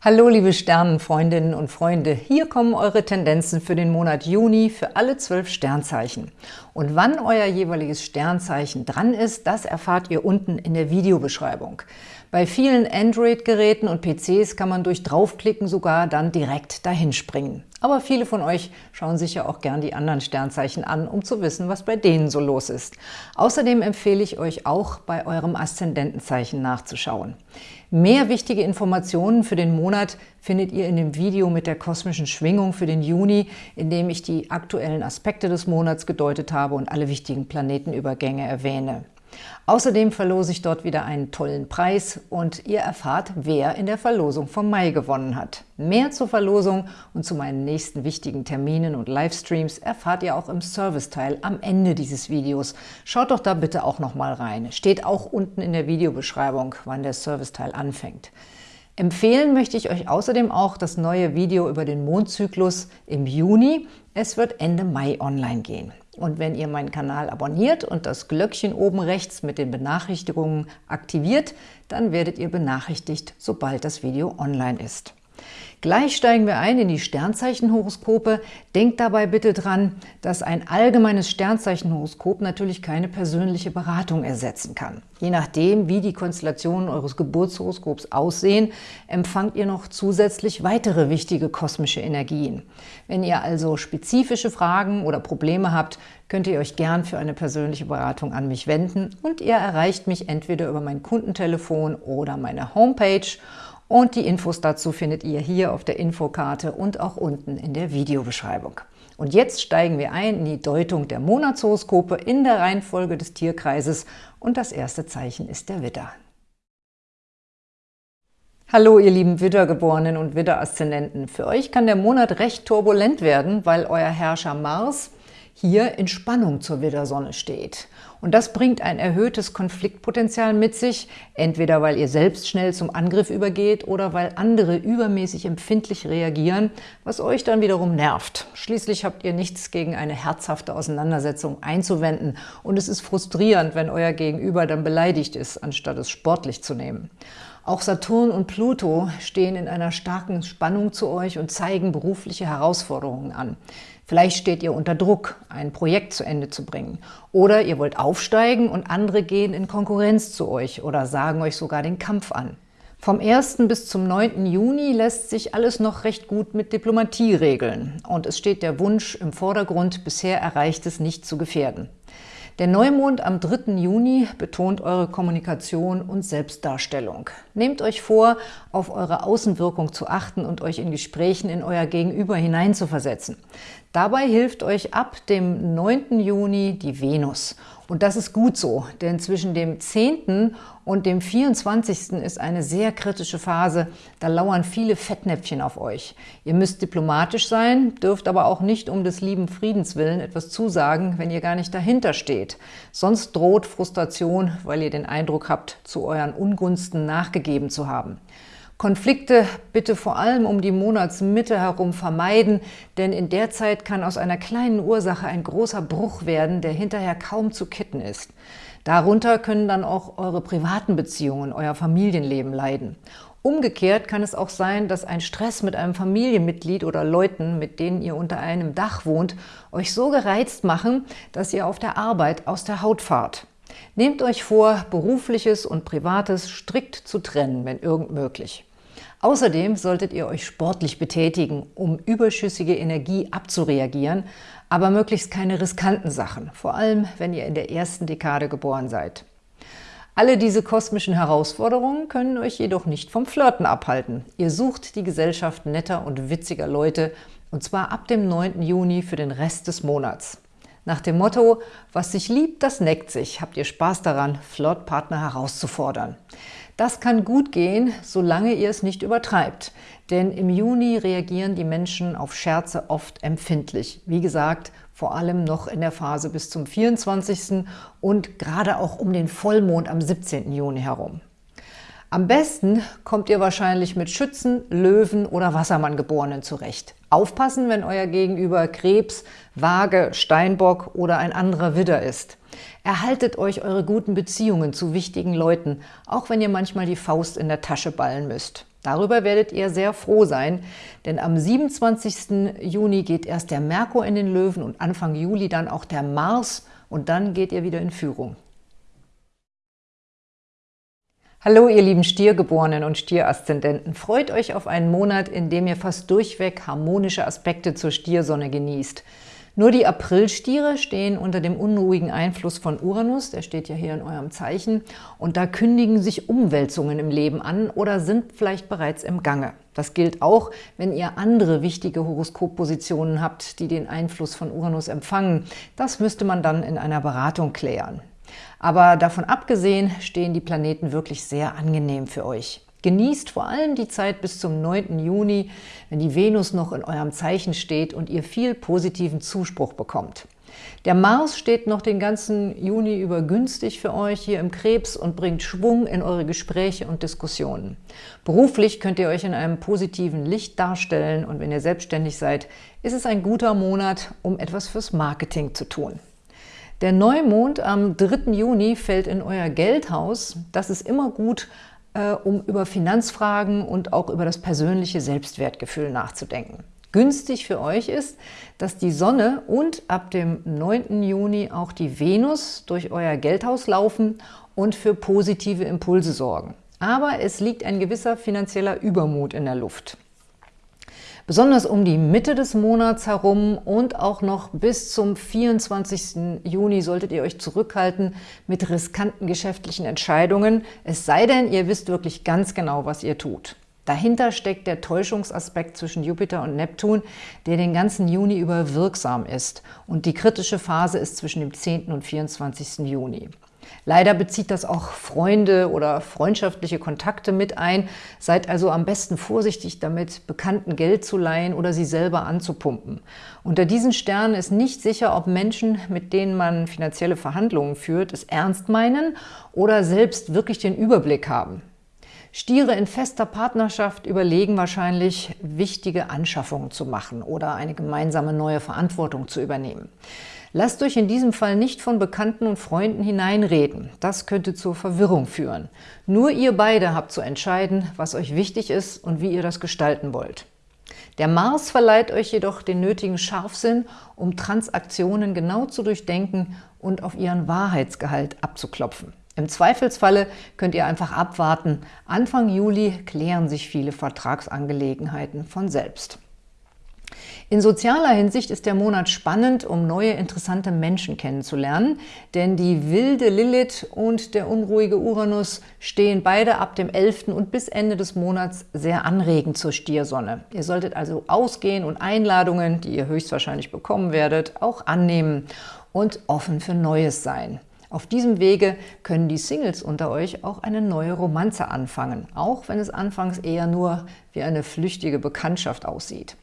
Hallo liebe Sternenfreundinnen und Freunde, hier kommen eure Tendenzen für den Monat Juni für alle zwölf Sternzeichen. Und wann euer jeweiliges Sternzeichen dran ist, das erfahrt ihr unten in der Videobeschreibung. Bei vielen Android-Geräten und PCs kann man durch Draufklicken sogar dann direkt dahin springen. Aber viele von euch schauen sich ja auch gern die anderen Sternzeichen an, um zu wissen, was bei denen so los ist. Außerdem empfehle ich euch auch, bei eurem Aszendentenzeichen nachzuschauen. Mehr wichtige Informationen für den Monat findet ihr in dem Video mit der kosmischen Schwingung für den Juni, in dem ich die aktuellen Aspekte des Monats gedeutet habe und alle wichtigen Planetenübergänge erwähne. Außerdem verlose ich dort wieder einen tollen Preis und ihr erfahrt, wer in der Verlosung vom Mai gewonnen hat. Mehr zur Verlosung und zu meinen nächsten wichtigen Terminen und Livestreams erfahrt ihr auch im Serviceteil am Ende dieses Videos. Schaut doch da bitte auch noch mal rein. Steht auch unten in der Videobeschreibung, wann der Serviceteil anfängt. Empfehlen möchte ich euch außerdem auch das neue Video über den Mondzyklus im Juni. Es wird Ende Mai online gehen. Und wenn ihr meinen Kanal abonniert und das Glöckchen oben rechts mit den Benachrichtigungen aktiviert, dann werdet ihr benachrichtigt, sobald das Video online ist. Gleich steigen wir ein in die Sternzeichenhoroskope. Denkt dabei bitte dran, dass ein allgemeines Sternzeichenhoroskop natürlich keine persönliche Beratung ersetzen kann. Je nachdem, wie die Konstellationen eures Geburtshoroskops aussehen, empfangt ihr noch zusätzlich weitere wichtige kosmische Energien. Wenn ihr also spezifische Fragen oder Probleme habt, könnt ihr euch gern für eine persönliche Beratung an mich wenden und ihr erreicht mich entweder über mein Kundentelefon oder meine Homepage und die Infos dazu findet ihr hier auf der Infokarte und auch unten in der Videobeschreibung. Und jetzt steigen wir ein in die Deutung der Monatshoroskope in der Reihenfolge des Tierkreises und das erste Zeichen ist der Widder. Hallo ihr lieben Widdergeborenen und Widderaszendenten. Für euch kann der Monat recht turbulent werden, weil euer Herrscher Mars hier in Spannung zur Widdersonne steht. Und das bringt ein erhöhtes Konfliktpotenzial mit sich, entweder weil ihr selbst schnell zum Angriff übergeht oder weil andere übermäßig empfindlich reagieren, was euch dann wiederum nervt. Schließlich habt ihr nichts gegen eine herzhafte Auseinandersetzung einzuwenden und es ist frustrierend, wenn euer Gegenüber dann beleidigt ist, anstatt es sportlich zu nehmen. Auch Saturn und Pluto stehen in einer starken Spannung zu euch und zeigen berufliche Herausforderungen an. Vielleicht steht ihr unter Druck, ein Projekt zu Ende zu bringen. Oder ihr wollt aufsteigen und andere gehen in Konkurrenz zu euch oder sagen euch sogar den Kampf an. Vom 1. bis zum 9. Juni lässt sich alles noch recht gut mit Diplomatie regeln. Und es steht der Wunsch im Vordergrund, bisher Erreichtes nicht zu gefährden. Der Neumond am 3. Juni betont eure Kommunikation und Selbstdarstellung. Nehmt euch vor, auf eure Außenwirkung zu achten und euch in Gesprächen in euer Gegenüber hineinzuversetzen. Dabei hilft euch ab dem 9. Juni die Venus – und das ist gut so, denn zwischen dem 10. und dem 24. ist eine sehr kritische Phase. Da lauern viele Fettnäpfchen auf euch. Ihr müsst diplomatisch sein, dürft aber auch nicht um des lieben Friedens willen etwas zusagen, wenn ihr gar nicht dahinter steht. Sonst droht Frustration, weil ihr den Eindruck habt, zu euren Ungunsten nachgegeben zu haben. Konflikte bitte vor allem um die Monatsmitte herum vermeiden, denn in der Zeit kann aus einer kleinen Ursache ein großer Bruch werden, der hinterher kaum zu kitten ist. Darunter können dann auch eure privaten Beziehungen, euer Familienleben leiden. Umgekehrt kann es auch sein, dass ein Stress mit einem Familienmitglied oder Leuten, mit denen ihr unter einem Dach wohnt, euch so gereizt machen, dass ihr auf der Arbeit aus der Haut fahrt. Nehmt euch vor, Berufliches und Privates strikt zu trennen, wenn irgend möglich. Außerdem solltet ihr euch sportlich betätigen, um überschüssige Energie abzureagieren, aber möglichst keine riskanten Sachen, vor allem wenn ihr in der ersten Dekade geboren seid. Alle diese kosmischen Herausforderungen können euch jedoch nicht vom Flirten abhalten. Ihr sucht die Gesellschaft netter und witziger Leute, und zwar ab dem 9. Juni für den Rest des Monats. Nach dem Motto, was sich liebt, das neckt sich, habt ihr Spaß daran, Flirtpartner herauszufordern. Das kann gut gehen, solange ihr es nicht übertreibt. Denn im Juni reagieren die Menschen auf Scherze oft empfindlich. Wie gesagt, vor allem noch in der Phase bis zum 24. und gerade auch um den Vollmond am 17. Juni herum. Am besten kommt ihr wahrscheinlich mit Schützen, Löwen oder Wassermann-Geborenen zurecht. Aufpassen, wenn euer Gegenüber Krebs, Waage, Steinbock oder ein anderer Widder ist. Erhaltet euch eure guten Beziehungen zu wichtigen Leuten, auch wenn ihr manchmal die Faust in der Tasche ballen müsst. Darüber werdet ihr sehr froh sein, denn am 27. Juni geht erst der Merkur in den Löwen und Anfang Juli dann auch der Mars und dann geht ihr wieder in Führung. Hallo ihr lieben Stiergeborenen und Stieraszendenten, freut euch auf einen Monat, in dem ihr fast durchweg harmonische Aspekte zur Stiersonne genießt. Nur die Aprilstiere stehen unter dem unruhigen Einfluss von Uranus, der steht ja hier in eurem Zeichen, und da kündigen sich Umwälzungen im Leben an oder sind vielleicht bereits im Gange. Das gilt auch, wenn ihr andere wichtige Horoskoppositionen habt, die den Einfluss von Uranus empfangen. Das müsste man dann in einer Beratung klären. Aber davon abgesehen stehen die Planeten wirklich sehr angenehm für euch. Genießt vor allem die Zeit bis zum 9. Juni, wenn die Venus noch in eurem Zeichen steht und ihr viel positiven Zuspruch bekommt. Der Mars steht noch den ganzen Juni über günstig für euch hier im Krebs und bringt Schwung in eure Gespräche und Diskussionen. Beruflich könnt ihr euch in einem positiven Licht darstellen und wenn ihr selbstständig seid, ist es ein guter Monat, um etwas fürs Marketing zu tun. Der Neumond am 3. Juni fällt in euer Geldhaus. Das ist immer gut, um über Finanzfragen und auch über das persönliche Selbstwertgefühl nachzudenken. Günstig für euch ist, dass die Sonne und ab dem 9. Juni auch die Venus durch euer Geldhaus laufen und für positive Impulse sorgen. Aber es liegt ein gewisser finanzieller Übermut in der Luft. Besonders um die Mitte des Monats herum und auch noch bis zum 24. Juni solltet ihr euch zurückhalten mit riskanten geschäftlichen Entscheidungen, es sei denn, ihr wisst wirklich ganz genau, was ihr tut. Dahinter steckt der Täuschungsaspekt zwischen Jupiter und Neptun, der den ganzen Juni über wirksam ist. Und die kritische Phase ist zwischen dem 10. und 24. Juni. Leider bezieht das auch Freunde oder freundschaftliche Kontakte mit ein. Seid also am besten vorsichtig damit, Bekannten Geld zu leihen oder sie selber anzupumpen. Unter diesen Sternen ist nicht sicher, ob Menschen, mit denen man finanzielle Verhandlungen führt, es ernst meinen oder selbst wirklich den Überblick haben. Stiere in fester Partnerschaft überlegen wahrscheinlich, wichtige Anschaffungen zu machen oder eine gemeinsame neue Verantwortung zu übernehmen. Lasst euch in diesem Fall nicht von Bekannten und Freunden hineinreden. Das könnte zur Verwirrung führen. Nur ihr beide habt zu entscheiden, was euch wichtig ist und wie ihr das gestalten wollt. Der Mars verleiht euch jedoch den nötigen Scharfsinn, um Transaktionen genau zu durchdenken und auf ihren Wahrheitsgehalt abzuklopfen. Im Zweifelsfalle könnt ihr einfach abwarten. Anfang Juli klären sich viele Vertragsangelegenheiten von selbst. In sozialer Hinsicht ist der Monat spannend, um neue interessante Menschen kennenzulernen, denn die wilde Lilith und der unruhige Uranus stehen beide ab dem 11. und bis Ende des Monats sehr anregend zur Stiersonne. Ihr solltet also ausgehen und Einladungen, die ihr höchstwahrscheinlich bekommen werdet, auch annehmen und offen für Neues sein. Auf diesem Wege können die Singles unter euch auch eine neue Romanze anfangen, auch wenn es anfangs eher nur wie eine flüchtige Bekanntschaft aussieht.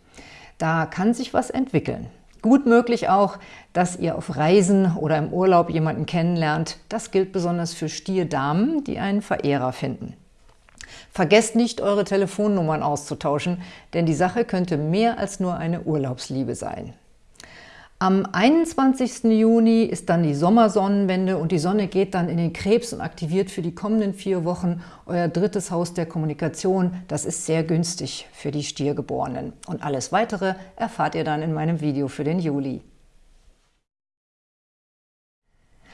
Da kann sich was entwickeln. Gut möglich auch, dass ihr auf Reisen oder im Urlaub jemanden kennenlernt. Das gilt besonders für Stierdamen, die einen Verehrer finden. Vergesst nicht, eure Telefonnummern auszutauschen, denn die Sache könnte mehr als nur eine Urlaubsliebe sein. Am 21. Juni ist dann die Sommersonnenwende und die Sonne geht dann in den Krebs und aktiviert für die kommenden vier Wochen euer drittes Haus der Kommunikation. Das ist sehr günstig für die Stiergeborenen. Und alles Weitere erfahrt ihr dann in meinem Video für den Juli.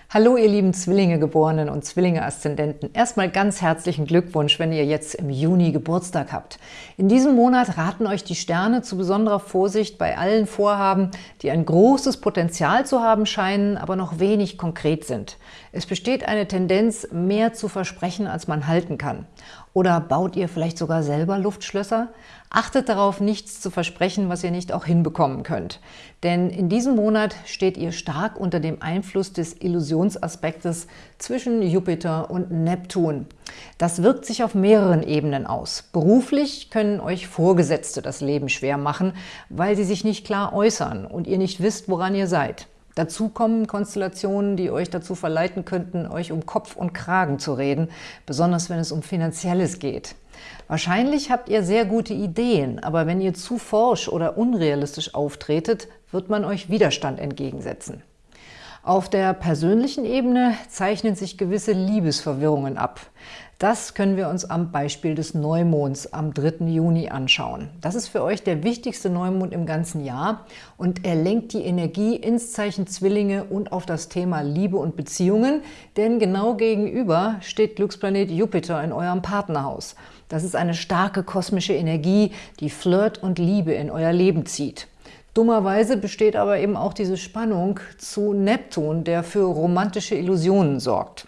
Hallo ihr lieben Zwillinge-Geborenen und Zwillinge-Aszendenten. Erstmal ganz herzlichen Glückwunsch, wenn ihr jetzt im Juni Geburtstag habt. In diesem Monat raten euch die Sterne zu besonderer Vorsicht bei allen Vorhaben, die ein großes Potenzial zu haben scheinen, aber noch wenig konkret sind. Es besteht eine Tendenz, mehr zu versprechen, als man halten kann. Oder baut ihr vielleicht sogar selber Luftschlösser? Achtet darauf, nichts zu versprechen, was ihr nicht auch hinbekommen könnt. Denn in diesem Monat steht ihr stark unter dem Einfluss des Illusionsaspektes zwischen Jupiter und Neptun. Das wirkt sich auf mehreren Ebenen aus. Beruflich können euch Vorgesetzte das Leben schwer machen, weil sie sich nicht klar äußern und ihr nicht wisst, woran ihr seid. Dazu kommen Konstellationen, die euch dazu verleiten könnten, euch um Kopf und Kragen zu reden, besonders wenn es um Finanzielles geht. Wahrscheinlich habt ihr sehr gute Ideen, aber wenn ihr zu forsch oder unrealistisch auftretet, wird man euch Widerstand entgegensetzen. Auf der persönlichen Ebene zeichnen sich gewisse Liebesverwirrungen ab. Das können wir uns am Beispiel des Neumonds am 3. Juni anschauen. Das ist für euch der wichtigste Neumond im ganzen Jahr und er lenkt die Energie ins Zeichen Zwillinge und auf das Thema Liebe und Beziehungen, denn genau gegenüber steht Glücksplanet Jupiter in eurem Partnerhaus. Das ist eine starke kosmische Energie, die Flirt und Liebe in euer Leben zieht. Dummerweise besteht aber eben auch diese Spannung zu Neptun, der für romantische Illusionen sorgt.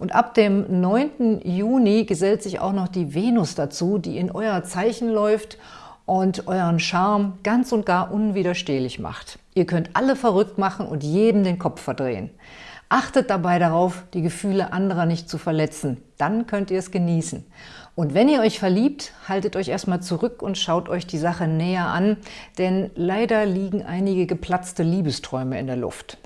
Und ab dem 9. Juni gesellt sich auch noch die Venus dazu, die in euer Zeichen läuft und euren Charme ganz und gar unwiderstehlich macht. Ihr könnt alle verrückt machen und jedem den Kopf verdrehen. Achtet dabei darauf, die Gefühle anderer nicht zu verletzen. Dann könnt ihr es genießen. Und wenn ihr euch verliebt, haltet euch erstmal zurück und schaut euch die Sache näher an, denn leider liegen einige geplatzte Liebesträume in der Luft.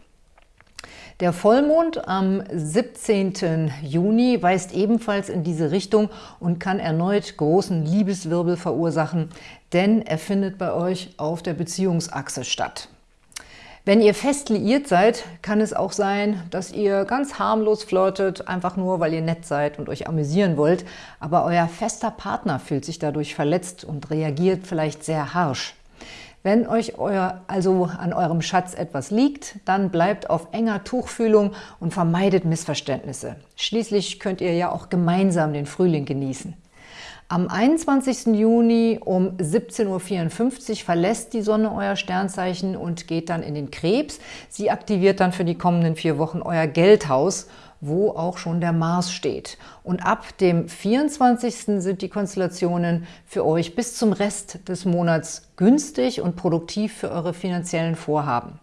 Der Vollmond am 17. Juni weist ebenfalls in diese Richtung und kann erneut großen Liebeswirbel verursachen, denn er findet bei euch auf der Beziehungsachse statt. Wenn ihr fest liiert seid, kann es auch sein, dass ihr ganz harmlos flirtet, einfach nur, weil ihr nett seid und euch amüsieren wollt, aber euer fester Partner fühlt sich dadurch verletzt und reagiert vielleicht sehr harsch. Wenn euch euer, also an eurem Schatz etwas liegt, dann bleibt auf enger Tuchfühlung und vermeidet Missverständnisse. Schließlich könnt ihr ja auch gemeinsam den Frühling genießen. Am 21. Juni um 17.54 Uhr verlässt die Sonne euer Sternzeichen und geht dann in den Krebs. Sie aktiviert dann für die kommenden vier Wochen euer Geldhaus wo auch schon der Mars steht. Und ab dem 24. sind die Konstellationen für euch bis zum Rest des Monats günstig und produktiv für eure finanziellen Vorhaben.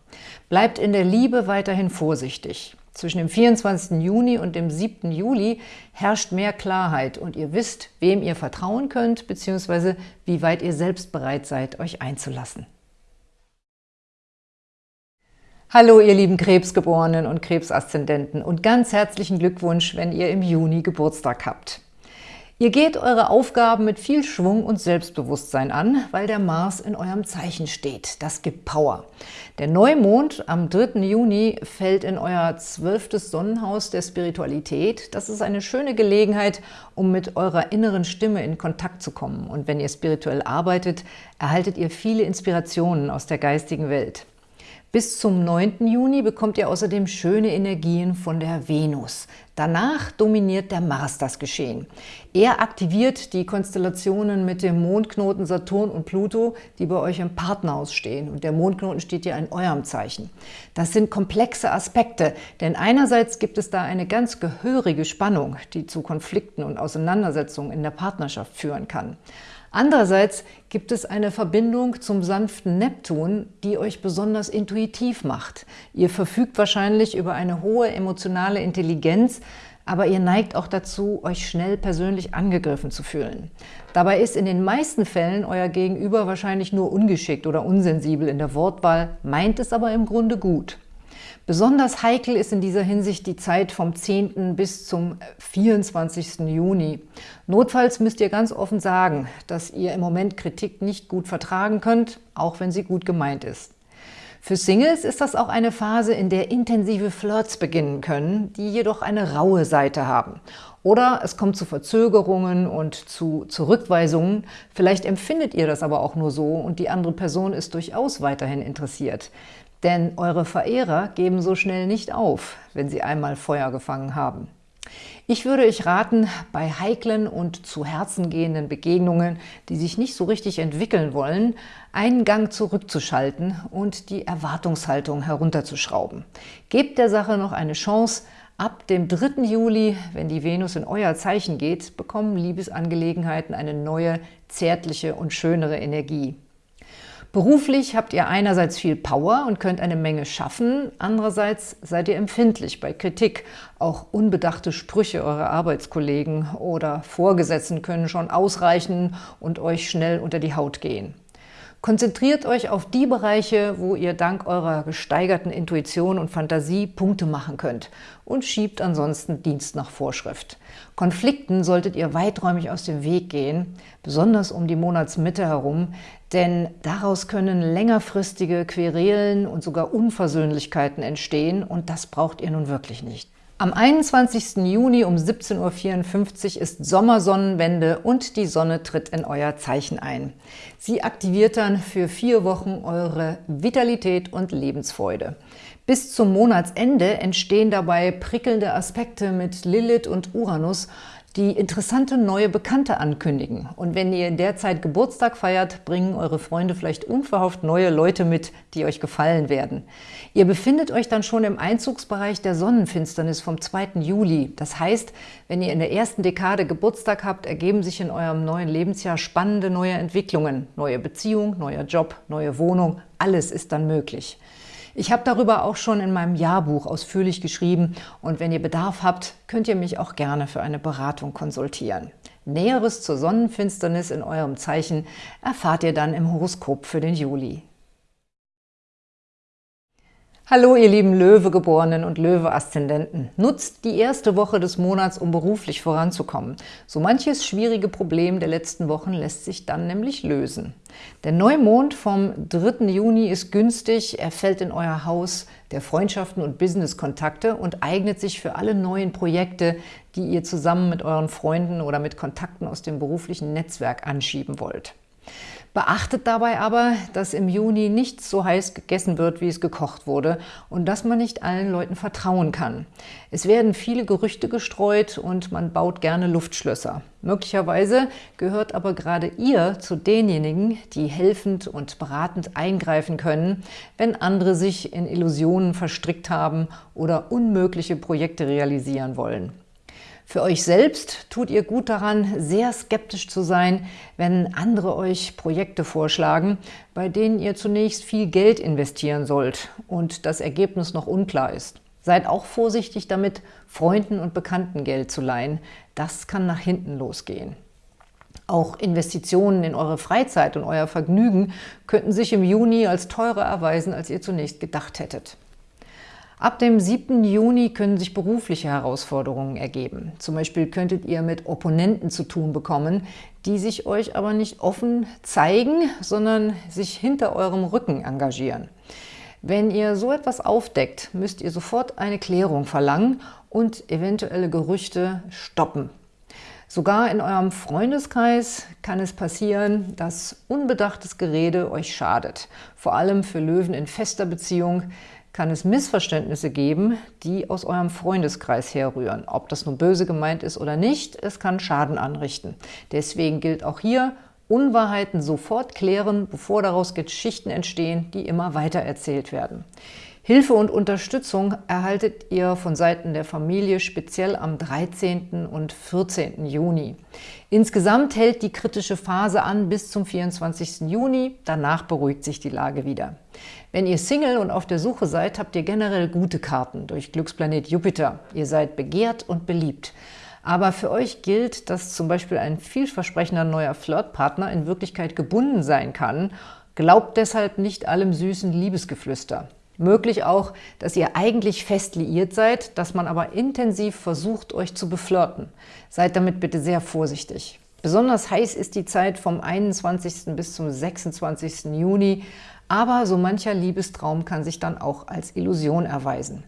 Bleibt in der Liebe weiterhin vorsichtig. Zwischen dem 24. Juni und dem 7. Juli herrscht mehr Klarheit und ihr wisst, wem ihr vertrauen könnt, bzw. wie weit ihr selbst bereit seid, euch einzulassen. Hallo ihr lieben Krebsgeborenen und Krebsaszendenten und ganz herzlichen Glückwunsch, wenn ihr im Juni Geburtstag habt. Ihr geht eure Aufgaben mit viel Schwung und Selbstbewusstsein an, weil der Mars in eurem Zeichen steht. Das gibt Power. Der Neumond am 3. Juni fällt in euer zwölftes Sonnenhaus der Spiritualität. Das ist eine schöne Gelegenheit, um mit eurer inneren Stimme in Kontakt zu kommen. Und wenn ihr spirituell arbeitet, erhaltet ihr viele Inspirationen aus der geistigen Welt. Bis zum 9. Juni bekommt ihr außerdem schöne Energien von der Venus. Danach dominiert der Mars das Geschehen. Er aktiviert die Konstellationen mit dem Mondknoten Saturn und Pluto, die bei euch im Partnerhaus stehen. Und der Mondknoten steht ja in eurem Zeichen. Das sind komplexe Aspekte, denn einerseits gibt es da eine ganz gehörige Spannung, die zu Konflikten und Auseinandersetzungen in der Partnerschaft führen kann. Andererseits gibt es eine Verbindung zum sanften Neptun, die euch besonders intuitiv macht. Ihr verfügt wahrscheinlich über eine hohe emotionale Intelligenz, aber ihr neigt auch dazu, euch schnell persönlich angegriffen zu fühlen. Dabei ist in den meisten Fällen euer Gegenüber wahrscheinlich nur ungeschickt oder unsensibel in der Wortwahl, meint es aber im Grunde gut. Besonders heikel ist in dieser Hinsicht die Zeit vom 10. bis zum 24. Juni. Notfalls müsst ihr ganz offen sagen, dass ihr im Moment Kritik nicht gut vertragen könnt, auch wenn sie gut gemeint ist. Für Singles ist das auch eine Phase, in der intensive Flirts beginnen können, die jedoch eine raue Seite haben. Oder es kommt zu Verzögerungen und zu Zurückweisungen. Vielleicht empfindet ihr das aber auch nur so und die andere Person ist durchaus weiterhin interessiert. Denn eure Verehrer geben so schnell nicht auf, wenn sie einmal Feuer gefangen haben. Ich würde euch raten, bei heiklen und zu Herzen gehenden Begegnungen, die sich nicht so richtig entwickeln wollen, einen Gang zurückzuschalten und die Erwartungshaltung herunterzuschrauben. Gebt der Sache noch eine Chance. Ab dem 3. Juli, wenn die Venus in euer Zeichen geht, bekommen Liebesangelegenheiten eine neue, zärtliche und schönere Energie. Beruflich habt ihr einerseits viel Power und könnt eine Menge schaffen, andererseits seid ihr empfindlich bei Kritik. Auch unbedachte Sprüche eurer Arbeitskollegen oder Vorgesetzten können schon ausreichen und euch schnell unter die Haut gehen. Konzentriert euch auf die Bereiche, wo ihr dank eurer gesteigerten Intuition und Fantasie Punkte machen könnt und schiebt ansonsten Dienst nach Vorschrift. Konflikten solltet ihr weiträumig aus dem Weg gehen, besonders um die Monatsmitte herum, denn daraus können längerfristige Querelen und sogar Unversöhnlichkeiten entstehen und das braucht ihr nun wirklich nicht. Am 21. Juni um 17.54 Uhr ist Sommersonnenwende und die Sonne tritt in euer Zeichen ein. Sie aktiviert dann für vier Wochen eure Vitalität und Lebensfreude. Bis zum Monatsende entstehen dabei prickelnde Aspekte mit Lilith und Uranus, die interessante neue Bekannte ankündigen. Und wenn ihr in der Zeit Geburtstag feiert, bringen eure Freunde vielleicht unverhofft neue Leute mit, die euch gefallen werden. Ihr befindet euch dann schon im Einzugsbereich der Sonnenfinsternis vom 2. Juli. Das heißt, wenn ihr in der ersten Dekade Geburtstag habt, ergeben sich in eurem neuen Lebensjahr spannende neue Entwicklungen. Neue Beziehung, neuer Job, neue Wohnung, alles ist dann möglich. Ich habe darüber auch schon in meinem Jahrbuch ausführlich geschrieben und wenn ihr Bedarf habt, könnt ihr mich auch gerne für eine Beratung konsultieren. Näheres zur Sonnenfinsternis in eurem Zeichen erfahrt ihr dann im Horoskop für den Juli. Hallo ihr lieben Löwegeborenen und Löwe-Aszendenten. Nutzt die erste Woche des Monats, um beruflich voranzukommen. So manches schwierige Problem der letzten Wochen lässt sich dann nämlich lösen. Der Neumond vom 3. Juni ist günstig, er fällt in euer Haus der Freundschaften und Business-Kontakte und eignet sich für alle neuen Projekte, die ihr zusammen mit euren Freunden oder mit Kontakten aus dem beruflichen Netzwerk anschieben wollt. Beachtet dabei aber, dass im Juni nichts so heiß gegessen wird, wie es gekocht wurde und dass man nicht allen Leuten vertrauen kann. Es werden viele Gerüchte gestreut und man baut gerne Luftschlösser. Möglicherweise gehört aber gerade ihr zu denjenigen, die helfend und beratend eingreifen können, wenn andere sich in Illusionen verstrickt haben oder unmögliche Projekte realisieren wollen. Für euch selbst tut ihr gut daran, sehr skeptisch zu sein, wenn andere euch Projekte vorschlagen, bei denen ihr zunächst viel Geld investieren sollt und das Ergebnis noch unklar ist. Seid auch vorsichtig damit, Freunden und Bekannten Geld zu leihen. Das kann nach hinten losgehen. Auch Investitionen in eure Freizeit und euer Vergnügen könnten sich im Juni als teurer erweisen, als ihr zunächst gedacht hättet. Ab dem 7. Juni können sich berufliche Herausforderungen ergeben. Zum Beispiel könntet ihr mit Opponenten zu tun bekommen, die sich euch aber nicht offen zeigen, sondern sich hinter eurem Rücken engagieren. Wenn ihr so etwas aufdeckt, müsst ihr sofort eine Klärung verlangen und eventuelle Gerüchte stoppen. Sogar in eurem Freundeskreis kann es passieren, dass unbedachtes Gerede euch schadet. Vor allem für Löwen in fester Beziehung kann es Missverständnisse geben, die aus eurem Freundeskreis herrühren. Ob das nun böse gemeint ist oder nicht, es kann Schaden anrichten. Deswegen gilt auch hier, Unwahrheiten sofort klären, bevor daraus Geschichten entstehen, die immer weiter erzählt werden. Hilfe und Unterstützung erhaltet ihr von Seiten der Familie speziell am 13. und 14. Juni. Insgesamt hält die kritische Phase an bis zum 24. Juni, danach beruhigt sich die Lage wieder. Wenn ihr Single und auf der Suche seid, habt ihr generell gute Karten durch Glücksplanet Jupiter. Ihr seid begehrt und beliebt. Aber für euch gilt, dass zum Beispiel ein vielversprechender neuer Flirtpartner in Wirklichkeit gebunden sein kann. Glaubt deshalb nicht allem süßen Liebesgeflüster. Möglich auch, dass ihr eigentlich fest liiert seid, dass man aber intensiv versucht, euch zu beflirten. Seid damit bitte sehr vorsichtig. Besonders heiß ist die Zeit vom 21. bis zum 26. Juni, aber so mancher Liebestraum kann sich dann auch als Illusion erweisen.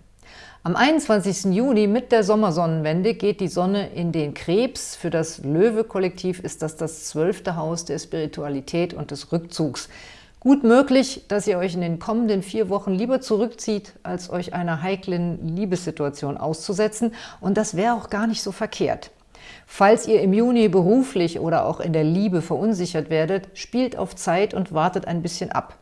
Am 21. Juni mit der Sommersonnenwende geht die Sonne in den Krebs. Für das Löwe-Kollektiv ist das das zwölfte Haus der Spiritualität und des Rückzugs. Gut möglich, dass ihr euch in den kommenden vier Wochen lieber zurückzieht, als euch einer heiklen Liebessituation auszusetzen. Und das wäre auch gar nicht so verkehrt. Falls ihr im Juni beruflich oder auch in der Liebe verunsichert werdet, spielt auf Zeit und wartet ein bisschen ab.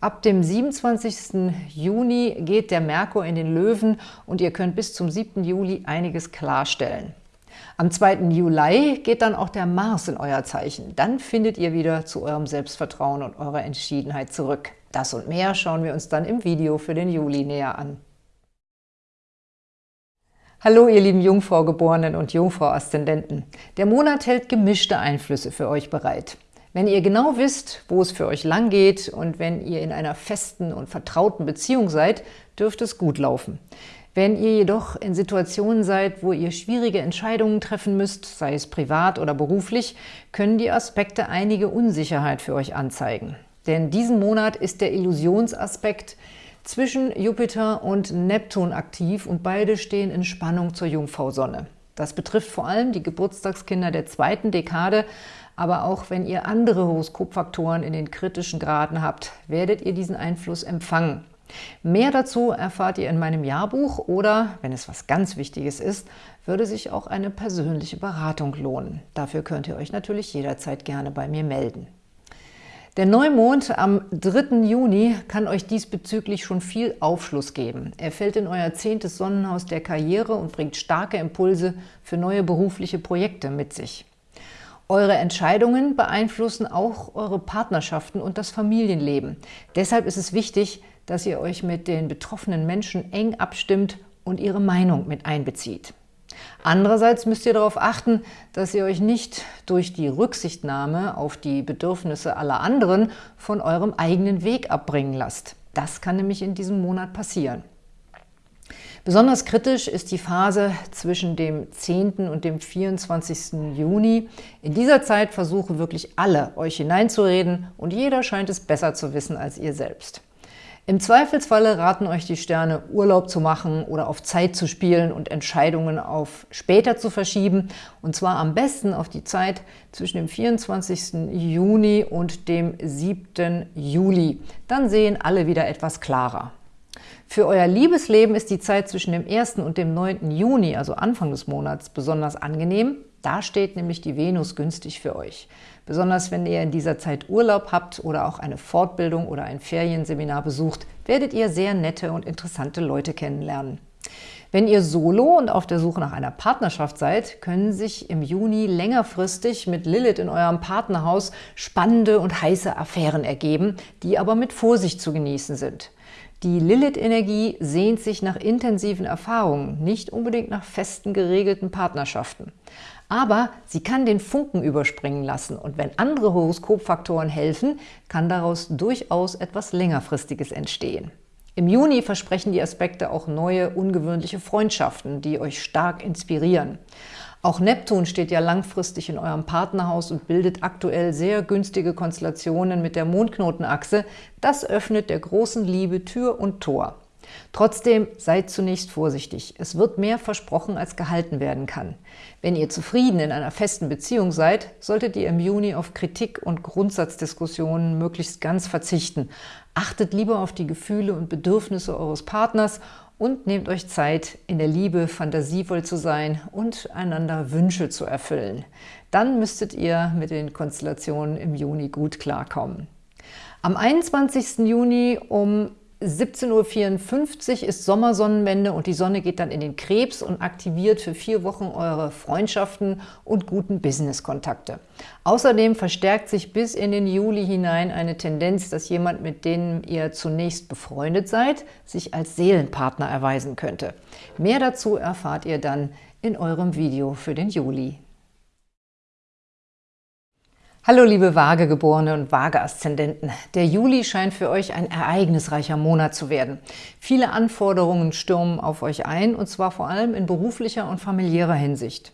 Ab dem 27. Juni geht der Merkur in den Löwen und ihr könnt bis zum 7. Juli einiges klarstellen. Am 2. Juli geht dann auch der Mars in euer Zeichen. Dann findet ihr wieder zu eurem Selbstvertrauen und eurer Entschiedenheit zurück. Das und mehr schauen wir uns dann im Video für den Juli näher an. Hallo ihr lieben Jungfrau-Geborenen und Jungfrau-Aszendenten. Der Monat hält gemischte Einflüsse für euch bereit. Wenn ihr genau wisst, wo es für euch lang geht und wenn ihr in einer festen und vertrauten Beziehung seid, dürfte es gut laufen. Wenn ihr jedoch in Situationen seid, wo ihr schwierige Entscheidungen treffen müsst, sei es privat oder beruflich, können die Aspekte einige Unsicherheit für euch anzeigen. Denn diesen Monat ist der Illusionsaspekt zwischen Jupiter und Neptun aktiv und beide stehen in Spannung zur Jungfrau-Sonne. Das betrifft vor allem die Geburtstagskinder der zweiten Dekade, aber auch wenn ihr andere Horoskopfaktoren in den kritischen Graden habt, werdet ihr diesen Einfluss empfangen. Mehr dazu erfahrt ihr in meinem Jahrbuch oder, wenn es was ganz Wichtiges ist, würde sich auch eine persönliche Beratung lohnen. Dafür könnt ihr euch natürlich jederzeit gerne bei mir melden. Der Neumond am 3. Juni kann euch diesbezüglich schon viel Aufschluss geben. Er fällt in euer zehntes Sonnenhaus der Karriere und bringt starke Impulse für neue berufliche Projekte mit sich. Eure Entscheidungen beeinflussen auch eure Partnerschaften und das Familienleben. Deshalb ist es wichtig, dass ihr euch mit den betroffenen Menschen eng abstimmt und ihre Meinung mit einbezieht. Andererseits müsst ihr darauf achten, dass ihr euch nicht durch die Rücksichtnahme auf die Bedürfnisse aller anderen von eurem eigenen Weg abbringen lasst. Das kann nämlich in diesem Monat passieren. Besonders kritisch ist die Phase zwischen dem 10. und dem 24. Juni. In dieser Zeit versuchen wirklich alle, euch hineinzureden und jeder scheint es besser zu wissen als ihr selbst. Im Zweifelsfalle raten euch die Sterne, Urlaub zu machen oder auf Zeit zu spielen und Entscheidungen auf später zu verschieben. Und zwar am besten auf die Zeit zwischen dem 24. Juni und dem 7. Juli. Dann sehen alle wieder etwas klarer. Für euer Liebesleben ist die Zeit zwischen dem 1. und dem 9. Juni, also Anfang des Monats, besonders angenehm. Da steht nämlich die Venus günstig für euch. Besonders wenn ihr in dieser Zeit Urlaub habt oder auch eine Fortbildung oder ein Ferienseminar besucht, werdet ihr sehr nette und interessante Leute kennenlernen. Wenn ihr solo und auf der Suche nach einer Partnerschaft seid, können sich im Juni längerfristig mit Lilith in eurem Partnerhaus spannende und heiße Affären ergeben, die aber mit Vorsicht zu genießen sind. Die Lilith-Energie sehnt sich nach intensiven Erfahrungen, nicht unbedingt nach festen, geregelten Partnerschaften. Aber sie kann den Funken überspringen lassen und wenn andere Horoskopfaktoren helfen, kann daraus durchaus etwas längerfristiges entstehen. Im Juni versprechen die Aspekte auch neue, ungewöhnliche Freundschaften, die euch stark inspirieren. Auch Neptun steht ja langfristig in eurem Partnerhaus und bildet aktuell sehr günstige Konstellationen mit der Mondknotenachse. Das öffnet der großen Liebe Tür und Tor. Trotzdem seid zunächst vorsichtig. Es wird mehr versprochen, als gehalten werden kann. Wenn ihr zufrieden in einer festen Beziehung seid, solltet ihr im Juni auf Kritik und Grundsatzdiskussionen möglichst ganz verzichten. Achtet lieber auf die Gefühle und Bedürfnisse eures Partners und nehmt euch Zeit, in der Liebe fantasievoll zu sein und einander Wünsche zu erfüllen. Dann müsstet ihr mit den Konstellationen im Juni gut klarkommen. Am 21. Juni um 17.54 Uhr ist Sommersonnenwende und die Sonne geht dann in den Krebs und aktiviert für vier Wochen eure Freundschaften und guten Businesskontakte. Außerdem verstärkt sich bis in den Juli hinein eine Tendenz, dass jemand, mit dem ihr zunächst befreundet seid, sich als Seelenpartner erweisen könnte. Mehr dazu erfahrt ihr dann in eurem Video für den Juli. Hallo liebe Waagegeborene und Waage-Aszendenten. Der Juli scheint für euch ein ereignisreicher Monat zu werden. Viele Anforderungen stürmen auf euch ein, und zwar vor allem in beruflicher und familiärer Hinsicht.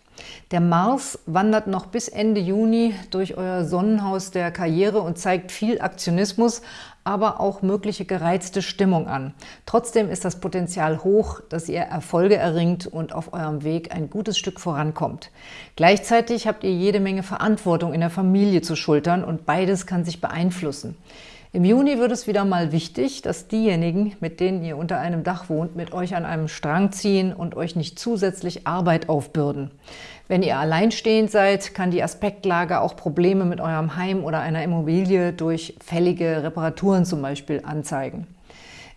Der Mars wandert noch bis Ende Juni durch euer Sonnenhaus der Karriere und zeigt viel Aktionismus, aber auch mögliche gereizte Stimmung an. Trotzdem ist das Potenzial hoch, dass ihr Erfolge erringt und auf eurem Weg ein gutes Stück vorankommt. Gleichzeitig habt ihr jede Menge Verantwortung in der Familie zu schultern und beides kann sich beeinflussen. Im Juni wird es wieder mal wichtig, dass diejenigen, mit denen ihr unter einem Dach wohnt, mit euch an einem Strang ziehen und euch nicht zusätzlich Arbeit aufbürden. Wenn ihr alleinstehend seid, kann die Aspektlage auch Probleme mit eurem Heim oder einer Immobilie durch fällige Reparaturen zum Beispiel anzeigen.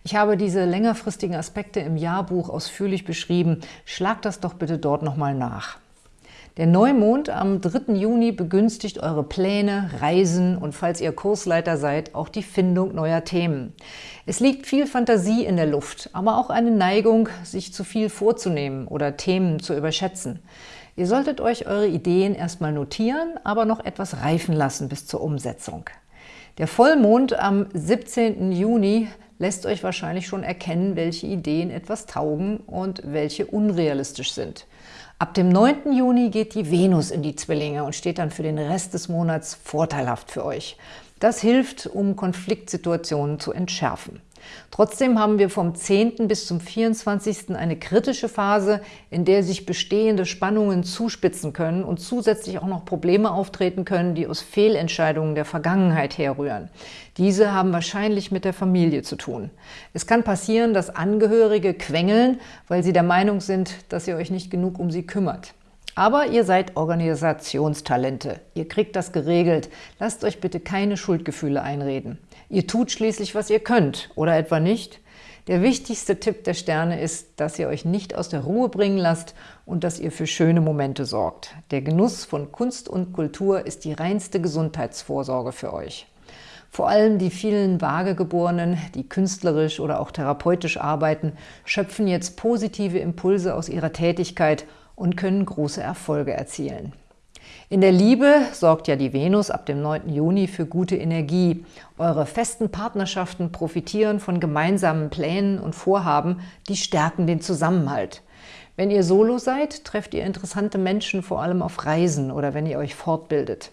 Ich habe diese längerfristigen Aspekte im Jahrbuch ausführlich beschrieben. Schlagt das doch bitte dort nochmal nach. Der Neumond am 3. Juni begünstigt eure Pläne, Reisen und falls ihr Kursleiter seid, auch die Findung neuer Themen. Es liegt viel Fantasie in der Luft, aber auch eine Neigung, sich zu viel vorzunehmen oder Themen zu überschätzen. Ihr solltet euch eure Ideen erstmal notieren, aber noch etwas reifen lassen bis zur Umsetzung. Der Vollmond am 17. Juni lässt euch wahrscheinlich schon erkennen, welche Ideen etwas taugen und welche unrealistisch sind. Ab dem 9. Juni geht die Venus in die Zwillinge und steht dann für den Rest des Monats vorteilhaft für euch. Das hilft, um Konfliktsituationen zu entschärfen. Trotzdem haben wir vom 10. bis zum 24. eine kritische Phase, in der sich bestehende Spannungen zuspitzen können und zusätzlich auch noch Probleme auftreten können, die aus Fehlentscheidungen der Vergangenheit herrühren. Diese haben wahrscheinlich mit der Familie zu tun. Es kann passieren, dass Angehörige quengeln, weil sie der Meinung sind, dass ihr euch nicht genug um sie kümmert. Aber ihr seid Organisationstalente. Ihr kriegt das geregelt. Lasst euch bitte keine Schuldgefühle einreden. Ihr tut schließlich, was ihr könnt, oder etwa nicht? Der wichtigste Tipp der Sterne ist, dass ihr euch nicht aus der Ruhe bringen lasst und dass ihr für schöne Momente sorgt. Der Genuss von Kunst und Kultur ist die reinste Gesundheitsvorsorge für euch. Vor allem die vielen Vagegeborenen, die künstlerisch oder auch therapeutisch arbeiten, schöpfen jetzt positive Impulse aus ihrer Tätigkeit und können große Erfolge erzielen. In der Liebe sorgt ja die Venus ab dem 9. Juni für gute Energie. Eure festen Partnerschaften profitieren von gemeinsamen Plänen und Vorhaben, die stärken den Zusammenhalt. Wenn ihr solo seid, trefft ihr interessante Menschen vor allem auf Reisen oder wenn ihr euch fortbildet.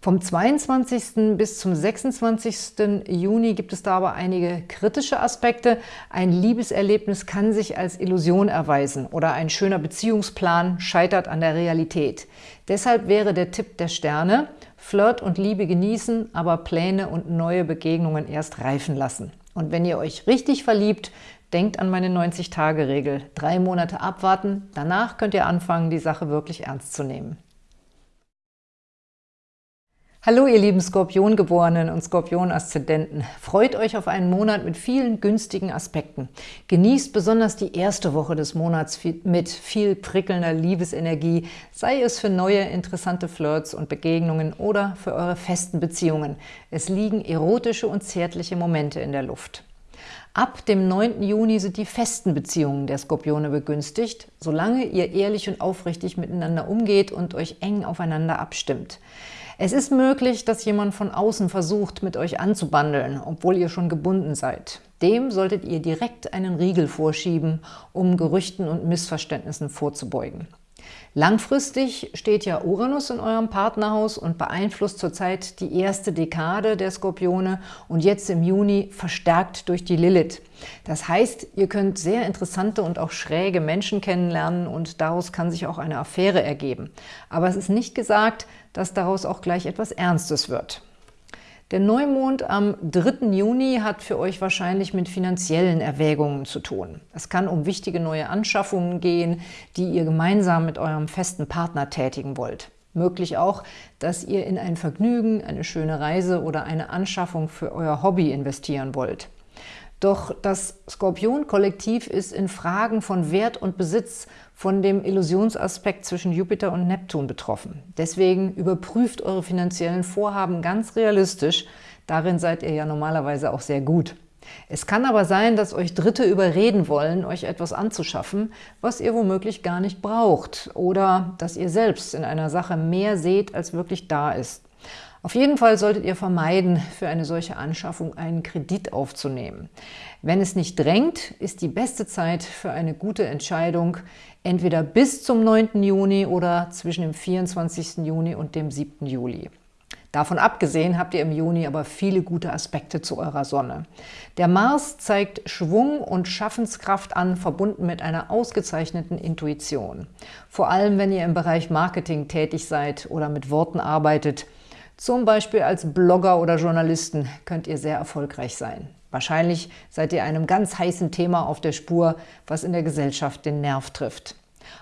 Vom 22. bis zum 26. Juni gibt es da aber einige kritische Aspekte. Ein Liebeserlebnis kann sich als Illusion erweisen oder ein schöner Beziehungsplan scheitert an der Realität. Deshalb wäre der Tipp der Sterne, Flirt und Liebe genießen, aber Pläne und neue Begegnungen erst reifen lassen. Und wenn ihr euch richtig verliebt, denkt an meine 90-Tage-Regel. Drei Monate abwarten, danach könnt ihr anfangen, die Sache wirklich ernst zu nehmen. Hallo ihr lieben Skorpiongeborenen und Skorpion-Aszendenten. Freut euch auf einen Monat mit vielen günstigen Aspekten. Genießt besonders die erste Woche des Monats mit viel prickelnder Liebesenergie, sei es für neue interessante Flirts und Begegnungen oder für eure festen Beziehungen. Es liegen erotische und zärtliche Momente in der Luft. Ab dem 9. Juni sind die festen Beziehungen der Skorpione begünstigt, solange ihr ehrlich und aufrichtig miteinander umgeht und euch eng aufeinander abstimmt. Es ist möglich, dass jemand von außen versucht, mit euch anzubandeln, obwohl ihr schon gebunden seid. Dem solltet ihr direkt einen Riegel vorschieben, um Gerüchten und Missverständnissen vorzubeugen. Langfristig steht ja Uranus in eurem Partnerhaus und beeinflusst zurzeit die erste Dekade der Skorpione und jetzt im Juni verstärkt durch die Lilith. Das heißt, ihr könnt sehr interessante und auch schräge Menschen kennenlernen und daraus kann sich auch eine Affäre ergeben. Aber es ist nicht gesagt, dass daraus auch gleich etwas Ernstes wird. Der Neumond am 3. Juni hat für euch wahrscheinlich mit finanziellen Erwägungen zu tun. Es kann um wichtige neue Anschaffungen gehen, die ihr gemeinsam mit eurem festen Partner tätigen wollt. Möglich auch, dass ihr in ein Vergnügen, eine schöne Reise oder eine Anschaffung für euer Hobby investieren wollt. Doch das Skorpion-Kollektiv ist in Fragen von Wert und Besitz von dem Illusionsaspekt zwischen Jupiter und Neptun betroffen. Deswegen überprüft eure finanziellen Vorhaben ganz realistisch. Darin seid ihr ja normalerweise auch sehr gut. Es kann aber sein, dass euch Dritte überreden wollen, euch etwas anzuschaffen, was ihr womöglich gar nicht braucht oder dass ihr selbst in einer Sache mehr seht, als wirklich da ist. Auf jeden Fall solltet ihr vermeiden, für eine solche Anschaffung einen Kredit aufzunehmen. Wenn es nicht drängt, ist die beste Zeit für eine gute Entscheidung entweder bis zum 9. Juni oder zwischen dem 24. Juni und dem 7. Juli. Davon abgesehen habt ihr im Juni aber viele gute Aspekte zu eurer Sonne. Der Mars zeigt Schwung und Schaffenskraft an, verbunden mit einer ausgezeichneten Intuition. Vor allem, wenn ihr im Bereich Marketing tätig seid oder mit Worten arbeitet, zum Beispiel als Blogger oder Journalisten könnt ihr sehr erfolgreich sein. Wahrscheinlich seid ihr einem ganz heißen Thema auf der Spur, was in der Gesellschaft den Nerv trifft.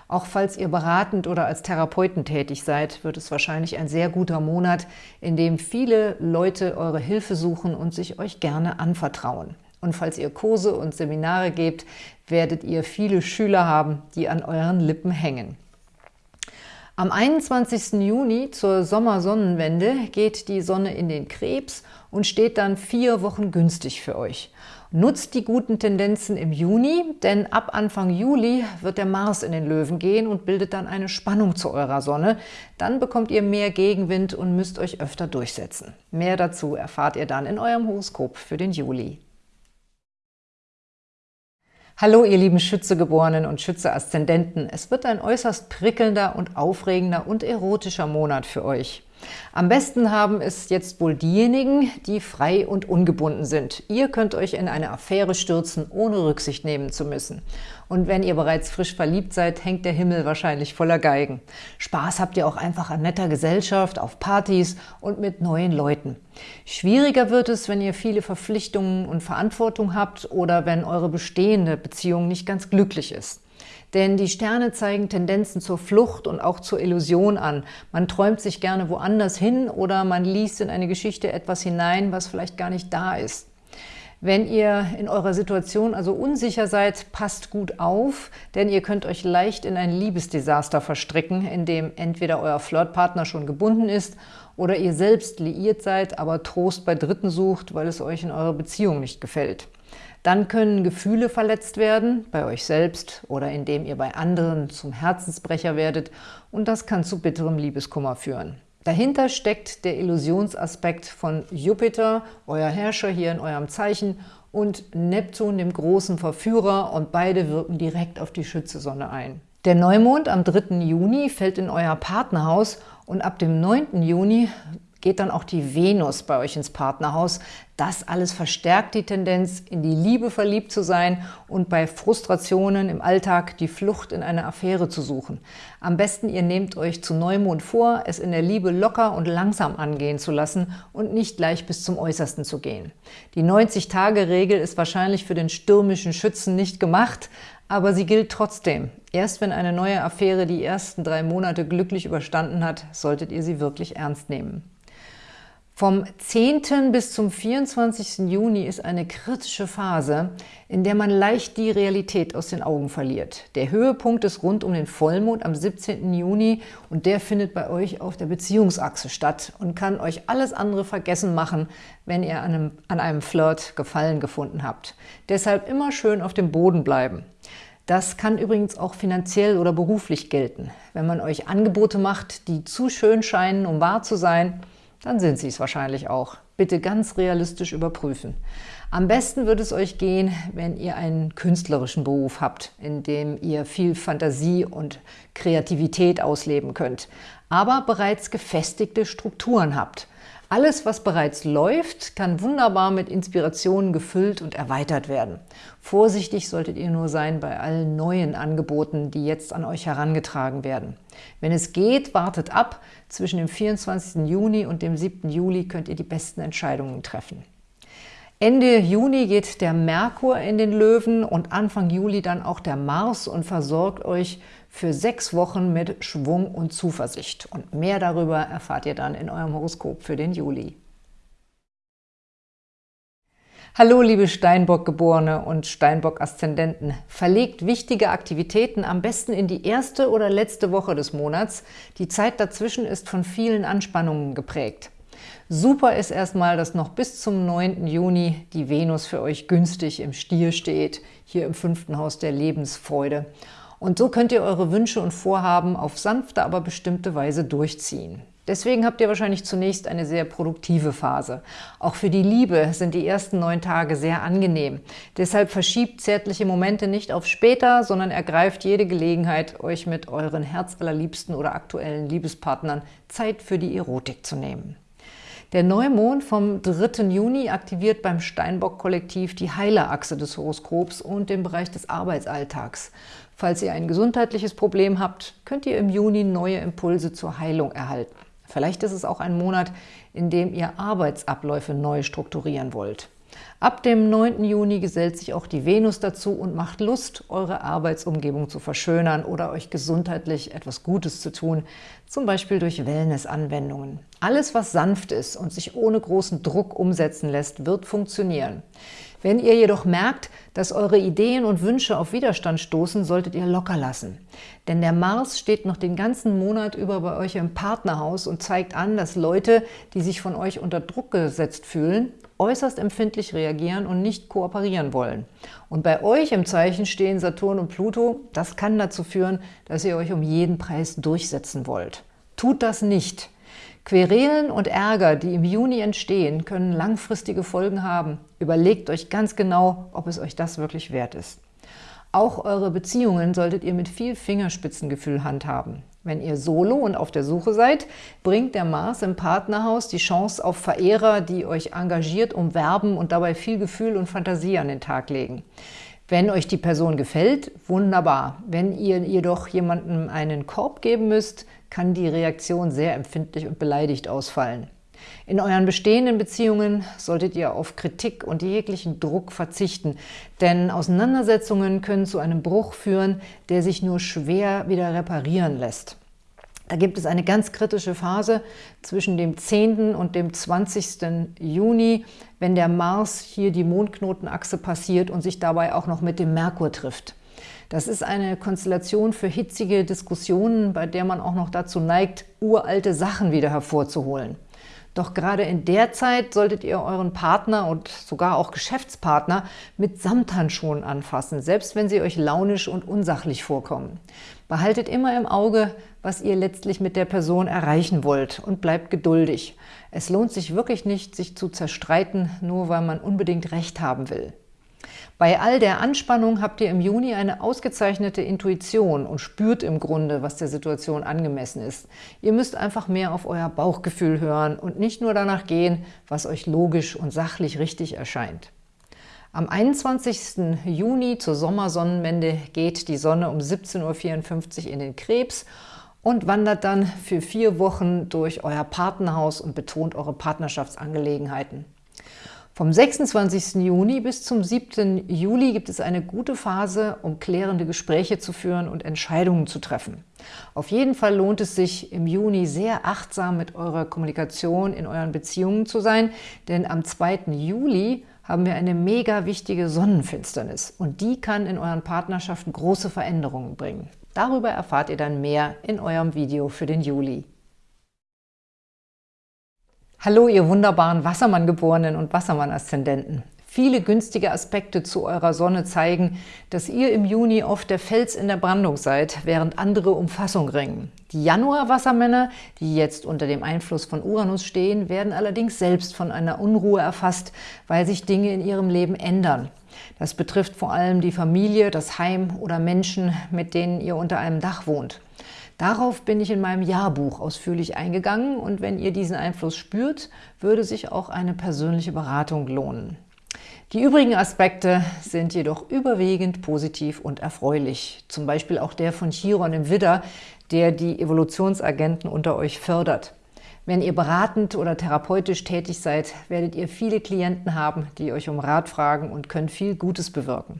Auch falls ihr beratend oder als Therapeuten tätig seid, wird es wahrscheinlich ein sehr guter Monat, in dem viele Leute eure Hilfe suchen und sich euch gerne anvertrauen. Und falls ihr Kurse und Seminare gebt, werdet ihr viele Schüler haben, die an euren Lippen hängen. Am 21. Juni zur Sommersonnenwende geht die Sonne in den Krebs und steht dann vier Wochen günstig für euch. Nutzt die guten Tendenzen im Juni, denn ab Anfang Juli wird der Mars in den Löwen gehen und bildet dann eine Spannung zu eurer Sonne. Dann bekommt ihr mehr Gegenwind und müsst euch öfter durchsetzen. Mehr dazu erfahrt ihr dann in eurem Horoskop für den Juli. Hallo ihr lieben Schützegeborenen und Schütze-Aszendenten. Es wird ein äußerst prickelnder und aufregender und erotischer Monat für euch. Am besten haben es jetzt wohl diejenigen, die frei und ungebunden sind. Ihr könnt euch in eine Affäre stürzen, ohne Rücksicht nehmen zu müssen. Und wenn ihr bereits frisch verliebt seid, hängt der Himmel wahrscheinlich voller Geigen. Spaß habt ihr auch einfach an netter Gesellschaft, auf Partys und mit neuen Leuten. Schwieriger wird es, wenn ihr viele Verpflichtungen und Verantwortung habt oder wenn eure bestehende Beziehung nicht ganz glücklich ist. Denn die Sterne zeigen Tendenzen zur Flucht und auch zur Illusion an. Man träumt sich gerne woanders hin oder man liest in eine Geschichte etwas hinein, was vielleicht gar nicht da ist. Wenn ihr in eurer Situation also unsicher seid, passt gut auf, denn ihr könnt euch leicht in ein Liebesdesaster verstricken, in dem entweder euer Flirtpartner schon gebunden ist oder ihr selbst liiert seid, aber Trost bei Dritten sucht, weil es euch in eurer Beziehung nicht gefällt. Dann können Gefühle verletzt werden, bei euch selbst oder indem ihr bei anderen zum Herzensbrecher werdet und das kann zu bitterem Liebeskummer führen. Dahinter steckt der Illusionsaspekt von Jupiter, euer Herrscher hier in eurem Zeichen, und Neptun, dem großen Verführer, und beide wirken direkt auf die Schützesonne ein. Der Neumond am 3. Juni fällt in euer Partnerhaus und ab dem 9. Juni geht dann auch die Venus bei euch ins Partnerhaus. Das alles verstärkt die Tendenz, in die Liebe verliebt zu sein und bei Frustrationen im Alltag die Flucht in eine Affäre zu suchen. Am besten ihr nehmt euch zu Neumond vor, es in der Liebe locker und langsam angehen zu lassen und nicht gleich bis zum Äußersten zu gehen. Die 90-Tage-Regel ist wahrscheinlich für den stürmischen Schützen nicht gemacht, aber sie gilt trotzdem. Erst wenn eine neue Affäre die ersten drei Monate glücklich überstanden hat, solltet ihr sie wirklich ernst nehmen. Vom 10. bis zum 24. Juni ist eine kritische Phase, in der man leicht die Realität aus den Augen verliert. Der Höhepunkt ist rund um den Vollmond am 17. Juni und der findet bei euch auf der Beziehungsachse statt und kann euch alles andere vergessen machen, wenn ihr an einem, an einem Flirt Gefallen gefunden habt. Deshalb immer schön auf dem Boden bleiben. Das kann übrigens auch finanziell oder beruflich gelten. Wenn man euch Angebote macht, die zu schön scheinen, um wahr zu sein – dann sind sie es wahrscheinlich auch. Bitte ganz realistisch überprüfen. Am besten wird es euch gehen, wenn ihr einen künstlerischen Beruf habt, in dem ihr viel Fantasie und Kreativität ausleben könnt, aber bereits gefestigte Strukturen habt. Alles, was bereits läuft, kann wunderbar mit Inspirationen gefüllt und erweitert werden. Vorsichtig solltet ihr nur sein bei allen neuen Angeboten, die jetzt an euch herangetragen werden. Wenn es geht, wartet ab. Zwischen dem 24. Juni und dem 7. Juli könnt ihr die besten Entscheidungen treffen. Ende Juni geht der Merkur in den Löwen und Anfang Juli dann auch der Mars und versorgt euch für sechs Wochen mit Schwung und Zuversicht. Und mehr darüber erfahrt ihr dann in eurem Horoskop für den Juli. Hallo liebe Steinbock-Geborene und Steinbock-Aszendenten. Verlegt wichtige Aktivitäten am besten in die erste oder letzte Woche des Monats. Die Zeit dazwischen ist von vielen Anspannungen geprägt. Super ist erstmal, dass noch bis zum 9. Juni die Venus für euch günstig im Stier steht, hier im fünften Haus der Lebensfreude. Und so könnt ihr eure Wünsche und Vorhaben auf sanfte, aber bestimmte Weise durchziehen. Deswegen habt ihr wahrscheinlich zunächst eine sehr produktive Phase. Auch für die Liebe sind die ersten neun Tage sehr angenehm. Deshalb verschiebt zärtliche Momente nicht auf später, sondern ergreift jede Gelegenheit, euch mit euren herzallerliebsten oder aktuellen Liebespartnern Zeit für die Erotik zu nehmen. Der Neumond vom 3. Juni aktiviert beim Steinbock-Kollektiv die Heilerachse des Horoskops und den Bereich des Arbeitsalltags. Falls ihr ein gesundheitliches Problem habt, könnt ihr im Juni neue Impulse zur Heilung erhalten. Vielleicht ist es auch ein Monat, in dem ihr Arbeitsabläufe neu strukturieren wollt. Ab dem 9. Juni gesellt sich auch die Venus dazu und macht Lust, eure Arbeitsumgebung zu verschönern oder euch gesundheitlich etwas Gutes zu tun, zum Beispiel durch Wellness-Anwendungen. Alles, was sanft ist und sich ohne großen Druck umsetzen lässt, wird funktionieren. Wenn ihr jedoch merkt, dass eure Ideen und Wünsche auf Widerstand stoßen, solltet ihr locker lassen. Denn der Mars steht noch den ganzen Monat über bei euch im Partnerhaus und zeigt an, dass Leute, die sich von euch unter Druck gesetzt fühlen, äußerst empfindlich reagieren und nicht kooperieren wollen. Und bei euch im Zeichen stehen Saturn und Pluto. Das kann dazu führen, dass ihr euch um jeden Preis durchsetzen wollt. Tut das nicht. Querelen und Ärger, die im Juni entstehen, können langfristige Folgen haben. Überlegt euch ganz genau, ob es euch das wirklich wert ist. Auch eure Beziehungen solltet ihr mit viel Fingerspitzengefühl handhaben. Wenn ihr solo und auf der Suche seid, bringt der Mars im Partnerhaus die Chance auf Verehrer, die euch engagiert umwerben und dabei viel Gefühl und Fantasie an den Tag legen. Wenn euch die Person gefällt, wunderbar. Wenn ihr jedoch jemandem einen Korb geben müsst, kann die Reaktion sehr empfindlich und beleidigt ausfallen. In euren bestehenden Beziehungen solltet ihr auf Kritik und jeglichen Druck verzichten, denn Auseinandersetzungen können zu einem Bruch führen, der sich nur schwer wieder reparieren lässt. Da gibt es eine ganz kritische Phase zwischen dem 10. und dem 20. Juni, wenn der Mars hier die Mondknotenachse passiert und sich dabei auch noch mit dem Merkur trifft. Das ist eine Konstellation für hitzige Diskussionen, bei der man auch noch dazu neigt, uralte Sachen wieder hervorzuholen. Doch gerade in der Zeit solltet ihr euren Partner und sogar auch Geschäftspartner mit Samthandschuhen anfassen, selbst wenn sie euch launisch und unsachlich vorkommen. Behaltet immer im Auge, was ihr letztlich mit der Person erreichen wollt und bleibt geduldig. Es lohnt sich wirklich nicht, sich zu zerstreiten, nur weil man unbedingt Recht haben will. Bei all der Anspannung habt ihr im Juni eine ausgezeichnete Intuition und spürt im Grunde, was der Situation angemessen ist. Ihr müsst einfach mehr auf euer Bauchgefühl hören und nicht nur danach gehen, was euch logisch und sachlich richtig erscheint. Am 21. Juni zur Sommersonnenwende geht die Sonne um 17.54 Uhr in den Krebs und wandert dann für vier Wochen durch euer Partnerhaus und betont eure Partnerschaftsangelegenheiten. Vom 26. Juni bis zum 7. Juli gibt es eine gute Phase, um klärende Gespräche zu führen und Entscheidungen zu treffen. Auf jeden Fall lohnt es sich, im Juni sehr achtsam mit eurer Kommunikation in euren Beziehungen zu sein, denn am 2. Juli haben wir eine mega wichtige Sonnenfinsternis und die kann in euren Partnerschaften große Veränderungen bringen. Darüber erfahrt ihr dann mehr in eurem Video für den Juli. Hallo, ihr wunderbaren Wassermann-Geborenen und Wassermann-Aszendenten. Viele günstige Aspekte zu eurer Sonne zeigen, dass ihr im Juni oft der Fels in der Brandung seid, während andere um Fassung ringen. Die Januar-Wassermänner, die jetzt unter dem Einfluss von Uranus stehen, werden allerdings selbst von einer Unruhe erfasst, weil sich Dinge in ihrem Leben ändern. Das betrifft vor allem die Familie, das Heim oder Menschen, mit denen ihr unter einem Dach wohnt. Darauf bin ich in meinem Jahrbuch ausführlich eingegangen und wenn ihr diesen Einfluss spürt, würde sich auch eine persönliche Beratung lohnen. Die übrigen Aspekte sind jedoch überwiegend positiv und erfreulich. Zum Beispiel auch der von Chiron im Widder, der die Evolutionsagenten unter euch fördert. Wenn ihr beratend oder therapeutisch tätig seid, werdet ihr viele Klienten haben, die euch um Rat fragen und können viel Gutes bewirken.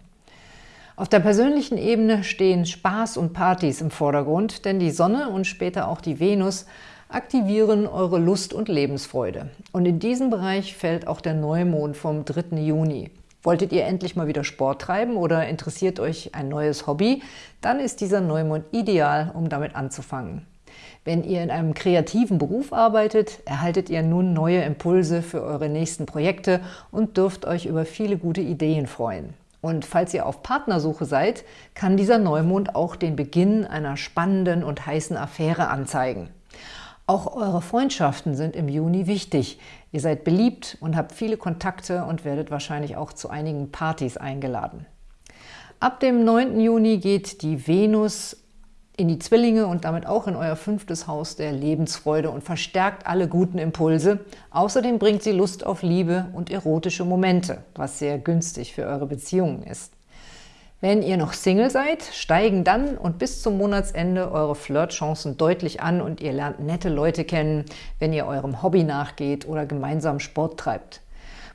Auf der persönlichen Ebene stehen Spaß und Partys im Vordergrund, denn die Sonne und später auch die Venus aktivieren eure Lust und Lebensfreude. Und in diesem Bereich fällt auch der Neumond vom 3. Juni. Wolltet ihr endlich mal wieder Sport treiben oder interessiert euch ein neues Hobby? Dann ist dieser Neumond ideal, um damit anzufangen. Wenn ihr in einem kreativen Beruf arbeitet, erhaltet ihr nun neue Impulse für eure nächsten Projekte und dürft euch über viele gute Ideen freuen. Und falls ihr auf Partnersuche seid, kann dieser Neumond auch den Beginn einer spannenden und heißen Affäre anzeigen. Auch eure Freundschaften sind im Juni wichtig. Ihr seid beliebt und habt viele Kontakte und werdet wahrscheinlich auch zu einigen Partys eingeladen. Ab dem 9. Juni geht die Venus in die Zwillinge und damit auch in euer fünftes Haus der Lebensfreude und verstärkt alle guten Impulse. Außerdem bringt sie Lust auf Liebe und erotische Momente, was sehr günstig für eure Beziehungen ist. Wenn ihr noch Single seid, steigen dann und bis zum Monatsende eure Flirtchancen deutlich an und ihr lernt nette Leute kennen, wenn ihr eurem Hobby nachgeht oder gemeinsam Sport treibt.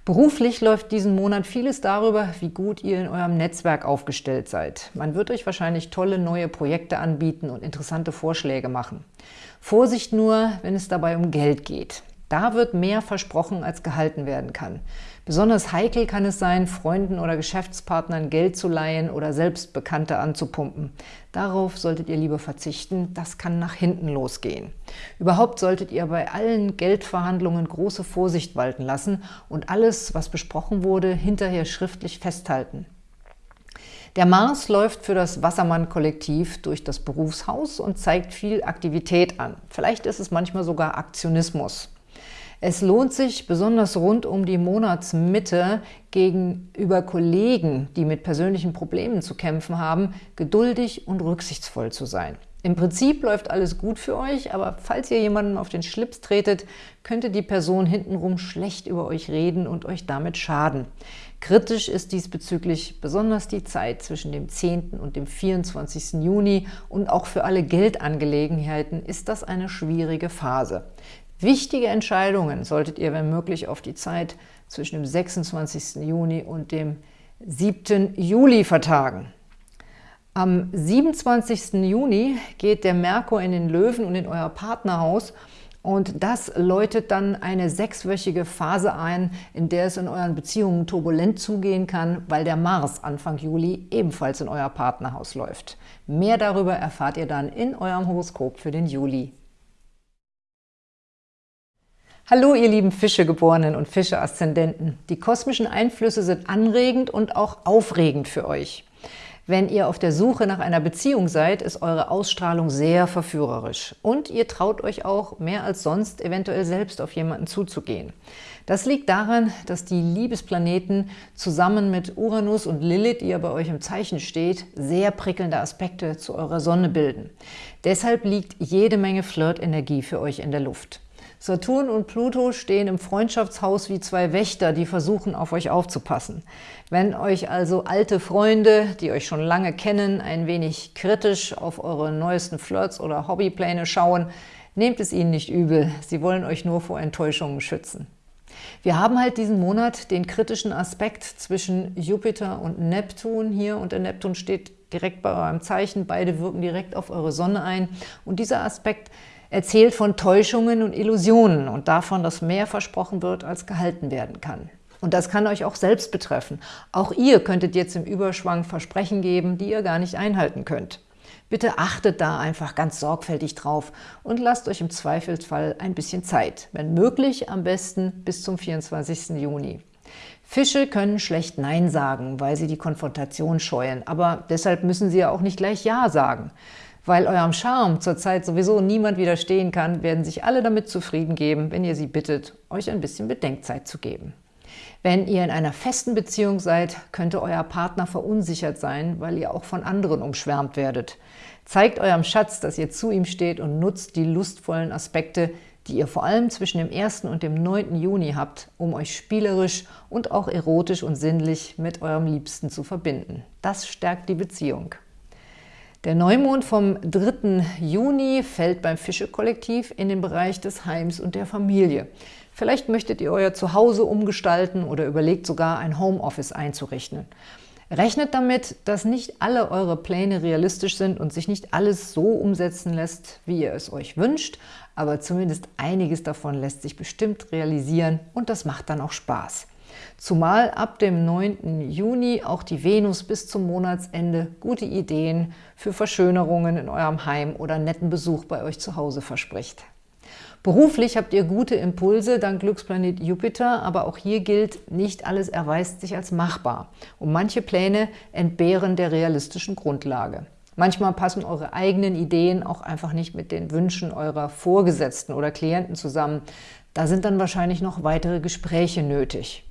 Beruflich läuft diesen Monat vieles darüber, wie gut ihr in eurem Netzwerk aufgestellt seid. Man wird euch wahrscheinlich tolle neue Projekte anbieten und interessante Vorschläge machen. Vorsicht nur, wenn es dabei um Geld geht. Da wird mehr versprochen, als gehalten werden kann. Besonders heikel kann es sein, Freunden oder Geschäftspartnern Geld zu leihen oder selbst Bekannte anzupumpen. Darauf solltet ihr lieber verzichten, das kann nach hinten losgehen. Überhaupt solltet ihr bei allen Geldverhandlungen große Vorsicht walten lassen und alles, was besprochen wurde, hinterher schriftlich festhalten. Der Mars läuft für das Wassermann-Kollektiv durch das Berufshaus und zeigt viel Aktivität an. Vielleicht ist es manchmal sogar Aktionismus. Es lohnt sich, besonders rund um die Monatsmitte gegenüber Kollegen, die mit persönlichen Problemen zu kämpfen haben, geduldig und rücksichtsvoll zu sein. Im Prinzip läuft alles gut für euch, aber falls ihr jemandem auf den Schlips tretet, könnte die Person hintenrum schlecht über euch reden und euch damit schaden. Kritisch ist diesbezüglich besonders die Zeit zwischen dem 10. und dem 24. Juni und auch für alle Geldangelegenheiten ist das eine schwierige Phase. Wichtige Entscheidungen solltet ihr, wenn möglich, auf die Zeit zwischen dem 26. Juni und dem 7. Juli vertagen. Am 27. Juni geht der Merkur in den Löwen und in euer Partnerhaus und das läutet dann eine sechswöchige Phase ein, in der es in euren Beziehungen turbulent zugehen kann, weil der Mars Anfang Juli ebenfalls in euer Partnerhaus läuft. Mehr darüber erfahrt ihr dann in eurem Horoskop für den Juli. Hallo ihr lieben Fischegeborenen und Fische-Aszendenten. Die kosmischen Einflüsse sind anregend und auch aufregend für euch. Wenn ihr auf der Suche nach einer Beziehung seid, ist eure Ausstrahlung sehr verführerisch. Und ihr traut euch auch mehr als sonst eventuell selbst auf jemanden zuzugehen. Das liegt daran, dass die Liebesplaneten zusammen mit Uranus und Lilith, die ja bei euch im Zeichen steht, sehr prickelnde Aspekte zu eurer Sonne bilden. Deshalb liegt jede Menge Flirt-Energie für euch in der Luft. Saturn und Pluto stehen im Freundschaftshaus wie zwei Wächter, die versuchen, auf euch aufzupassen. Wenn euch also alte Freunde, die euch schon lange kennen, ein wenig kritisch auf eure neuesten Flirts oder Hobbypläne schauen, nehmt es ihnen nicht übel. Sie wollen euch nur vor Enttäuschungen schützen. Wir haben halt diesen Monat den kritischen Aspekt zwischen Jupiter und Neptun hier und der Neptun steht direkt bei eurem Zeichen. Beide wirken direkt auf eure Sonne ein und dieser Aspekt erzählt von Täuschungen und Illusionen und davon, dass mehr versprochen wird, als gehalten werden kann. Und das kann euch auch selbst betreffen. Auch ihr könntet jetzt im Überschwang Versprechen geben, die ihr gar nicht einhalten könnt. Bitte achtet da einfach ganz sorgfältig drauf und lasst euch im Zweifelsfall ein bisschen Zeit. Wenn möglich, am besten bis zum 24. Juni. Fische können schlecht Nein sagen, weil sie die Konfrontation scheuen, aber deshalb müssen sie ja auch nicht gleich Ja sagen. Weil eurem Charme zurzeit sowieso niemand widerstehen kann, werden sich alle damit zufrieden geben, wenn ihr sie bittet, euch ein bisschen Bedenkzeit zu geben. Wenn ihr in einer festen Beziehung seid, könnte euer Partner verunsichert sein, weil ihr auch von anderen umschwärmt werdet. Zeigt eurem Schatz, dass ihr zu ihm steht und nutzt die lustvollen Aspekte, die ihr vor allem zwischen dem 1. und dem 9. Juni habt, um euch spielerisch und auch erotisch und sinnlich mit eurem Liebsten zu verbinden. Das stärkt die Beziehung. Der Neumond vom 3. Juni fällt beim Fische-Kollektiv in den Bereich des Heims und der Familie. Vielleicht möchtet ihr euer Zuhause umgestalten oder überlegt sogar ein Homeoffice einzurichten. Rechnet damit, dass nicht alle eure Pläne realistisch sind und sich nicht alles so umsetzen lässt, wie ihr es euch wünscht, aber zumindest einiges davon lässt sich bestimmt realisieren und das macht dann auch Spaß. Zumal ab dem 9. Juni auch die Venus bis zum Monatsende gute Ideen für Verschönerungen in eurem Heim oder netten Besuch bei euch zu Hause verspricht. Beruflich habt ihr gute Impulse dank Glücksplanet Jupiter, aber auch hier gilt, nicht alles erweist sich als machbar und manche Pläne entbehren der realistischen Grundlage. Manchmal passen eure eigenen Ideen auch einfach nicht mit den Wünschen eurer Vorgesetzten oder Klienten zusammen. Da sind dann wahrscheinlich noch weitere Gespräche nötig.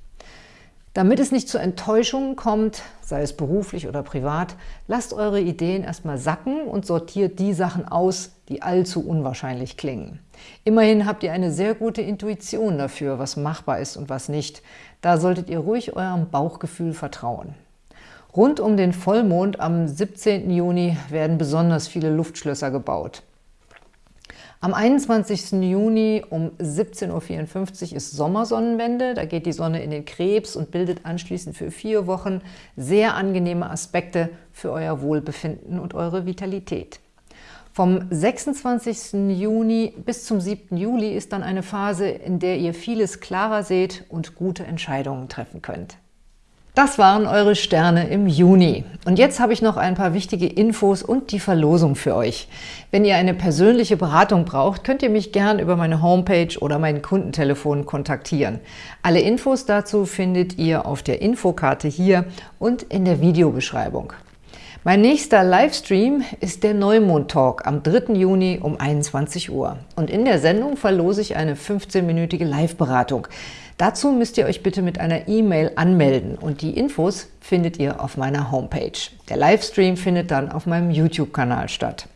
Damit es nicht zu Enttäuschungen kommt, sei es beruflich oder privat, lasst eure Ideen erstmal sacken und sortiert die Sachen aus, die allzu unwahrscheinlich klingen. Immerhin habt ihr eine sehr gute Intuition dafür, was machbar ist und was nicht. Da solltet ihr ruhig eurem Bauchgefühl vertrauen. Rund um den Vollmond am 17. Juni werden besonders viele Luftschlösser gebaut. Am 21. Juni um 17.54 Uhr ist Sommersonnenwende. Da geht die Sonne in den Krebs und bildet anschließend für vier Wochen sehr angenehme Aspekte für euer Wohlbefinden und eure Vitalität. Vom 26. Juni bis zum 7. Juli ist dann eine Phase, in der ihr vieles klarer seht und gute Entscheidungen treffen könnt. Das waren eure Sterne im Juni. Und jetzt habe ich noch ein paar wichtige Infos und die Verlosung für euch. Wenn ihr eine persönliche Beratung braucht, könnt ihr mich gern über meine Homepage oder mein Kundentelefon kontaktieren. Alle Infos dazu findet ihr auf der Infokarte hier und in der Videobeschreibung. Mein nächster Livestream ist der Neumond-Talk am 3. Juni um 21 Uhr. Und in der Sendung verlose ich eine 15-minütige Live-Beratung. Dazu müsst ihr euch bitte mit einer E-Mail anmelden und die Infos findet ihr auf meiner Homepage. Der Livestream findet dann auf meinem YouTube-Kanal statt.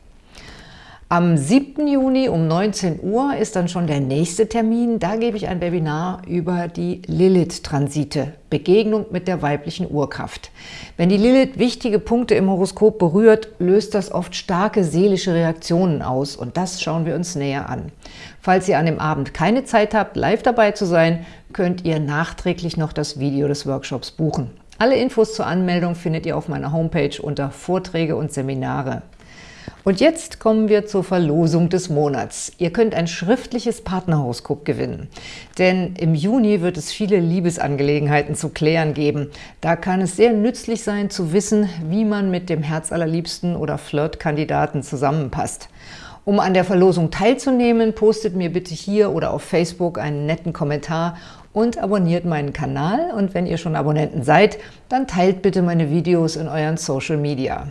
Am 7. Juni um 19 Uhr ist dann schon der nächste Termin. Da gebe ich ein Webinar über die Lilith-Transite, Begegnung mit der weiblichen Urkraft. Wenn die Lilith wichtige Punkte im Horoskop berührt, löst das oft starke seelische Reaktionen aus und das schauen wir uns näher an. Falls ihr an dem Abend keine Zeit habt, live dabei zu sein, könnt ihr nachträglich noch das Video des Workshops buchen. Alle Infos zur Anmeldung findet ihr auf meiner Homepage unter Vorträge und Seminare. Und jetzt kommen wir zur Verlosung des Monats. Ihr könnt ein schriftliches Partnerhoroskop gewinnen. Denn im Juni wird es viele Liebesangelegenheiten zu klären geben. Da kann es sehr nützlich sein, zu wissen, wie man mit dem Herzallerliebsten oder Flirtkandidaten zusammenpasst. Um an der Verlosung teilzunehmen, postet mir bitte hier oder auf Facebook einen netten Kommentar und abonniert meinen Kanal. Und wenn ihr schon Abonnenten seid, dann teilt bitte meine Videos in euren Social Media.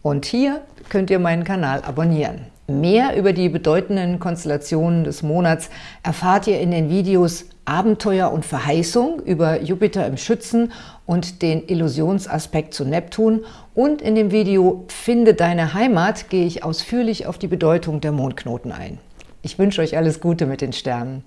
Und hier könnt ihr meinen Kanal abonnieren. Mehr über die bedeutenden Konstellationen des Monats erfahrt ihr in den Videos Abenteuer und Verheißung über Jupiter im Schützen und den Illusionsaspekt zu Neptun und in dem Video Finde deine Heimat gehe ich ausführlich auf die Bedeutung der Mondknoten ein. Ich wünsche euch alles Gute mit den Sternen.